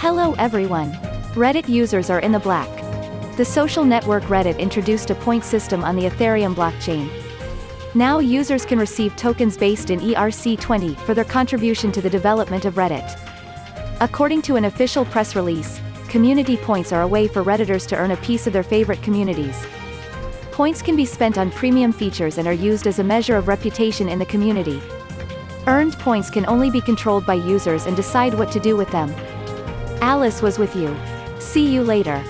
Hello everyone. Reddit users are in the black. The social network Reddit introduced a point system on the Ethereum blockchain. Now users can receive tokens based in ERC20 for their contribution to the development of Reddit. According to an official press release, community points are a way for Redditors to earn a piece of their favorite communities. Points can be spent on premium features and are used as a measure of reputation in the community. Earned points can only be controlled by users and decide what to do with them. Alice was with you. See you later.